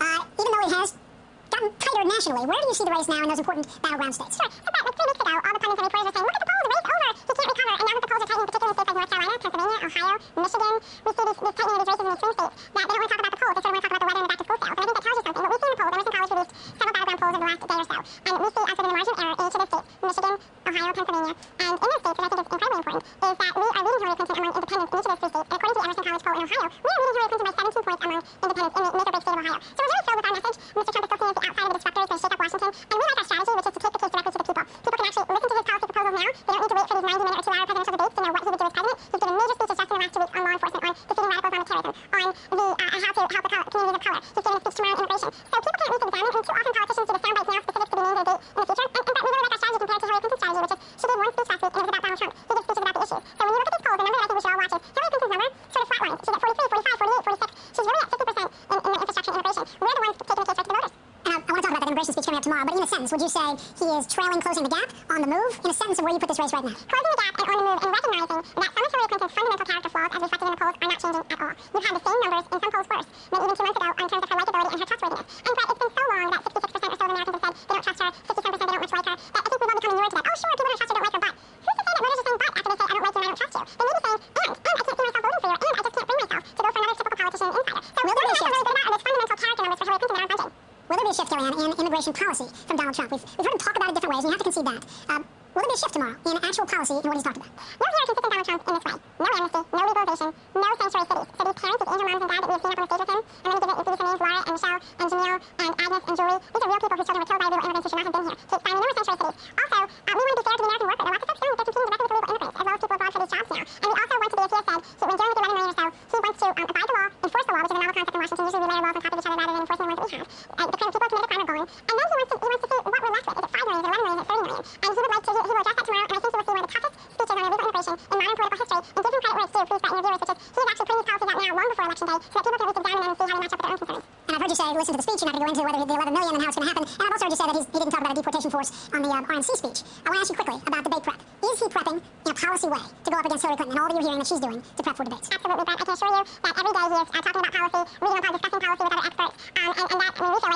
uh, even though it has gotten tighter nationally, where do you see the race now in those important battleground states? Sure. About like three weeks ago, all the pundits and reporters were saying, look at the polls, the race over. He can't recover. And now that the polls are tightening, particularly in states like North Carolina, Pennsylvania, Ohio, Michigan, we see these, these tightening of these races in the swing states that they don't want to talk about the polls. They sort of want to talk about the weather and the back-to-school sales. And I think that tells you something. What we see in the polls, Emerson College released several battleground polls over the last day or so. And we see, as sort the margin of error in each of those states, Michigan, Ohio, Pennsylvania. And in those states, which I think is incredibly important, is that we are leading Hillary Clinton among independents in each of those three states. And according to the Emerson College poll in Ohio, we are leading Hillary Clinton by 17 points among independents in the of Ohio. So we're really thrilled with our message. Mr. Trump is still as the outside of the disruptor, is going shake up Washington. And we like our strategy, which is to take the case directly to the people. People can actually listen to his policy proposals now. They don't need to wait for these 90-minute or two-hour presidential debates to know what he would do as president. He's given major speeches just in the last two weeks on law enforcement, on defeating radicals, on terrorism, on the uh, how to help the co- communities of color. He's giving a speech tomorrow on immigration. So people can't read to examine, and too often politicians do the sound bites now specific to the named date in the future. And, and but we really like our strategy compared to Hillary Clinton's strategy, which is she gave one speech last week and it was about Donald Trump. He gives speeches about the issues. So when you look at these polls, the number that I think we should all watch is Hillary Clinton's number sort of flatlines. She's at 43, 45, 48, 46. She's really at 50% in, in the infrastructure and immigration. We're the ones taking the case right to the voters. And I, I want to talk about that immigration speech coming up tomorrow, but in a sentence, would you say he is trailing, closing the gap, on the move? In a sentence of where you put this race right now. Closing the gap and on the move and recognizing that some of Hillary Clinton's fundamental character flaws, as reflected in the polls, are not changing at all. You've had the same numbers in some polls worse than even two months ago in terms of her likability and her trustworthiness. And but it's been so long that 66% or so of Americans have said they don't trust her, 57% they don't much like her, that I think we've all become inured to that. Oh, sure, people don't trust her, don't like her, but who's to say that voters are saying but after they say I don't like you and I don't trust you? They may be saying and, and I can't see myself Shift, Kellyanne, in immigration policy from Donald Trump? We've, we've heard him talk about it different ways, and you have to concede that. Um, will there be a shift tomorrow in actual policy in what he's talked about? No here consistent Donald Trump in this way. No amnesty, no legalization, no sanctuary cities. So these parents, these angel moms and dads that you've seen up on the stage with him, I'm going to give, it, you names, Laura and Michelle and Jamil and Agnes and Julie. These are real people whose children were killed by illegal immigrants who should not have been here. So it's fine, no more sanctuary cities. Also, uh, we want to be fair to the American worker. There are lots of folks with illegal immigrants, as well as people abroad for these jobs now. And we also want to be, as he has said, he, when dealing with the 11 million or so, he wants to um, abide the law, enforce the law, which is a novel concept in Washington. Usually we layer laws on top of each other rather than enforcing the ones that we have. Uh, the kind of people who commit a crime are going. And then he wants to, he wants to see what we're left with. Is it 5 million, is it 11 million, is it 30 million? And he would like to, he, he will address that tomorrow, and I think he will see one of the toughest speeches on in modern political history, and give him credit where it's due, please, Brett, and your viewers, which is he is actually putting these policies out now long before election day, so that people can at least examine them and see how they match up with their own concerns. And I've heard you say, listen to the speech, you're not going to go into whether the 11 million and how it's going to happen. And I've also heard you say that he's, he didn't talk about a deportation force on the uh, RNC speech. I want to ask you quickly about debate prep. Is he prepping in a policy way to go up against Hillary Clinton and all that you're hearing that she's doing to prep for debates? Absolutely, Brett. I can assure you that every day he is uh, talking about policy, reading upon discussing policy with other experts, um, and, and that, I mean, we feel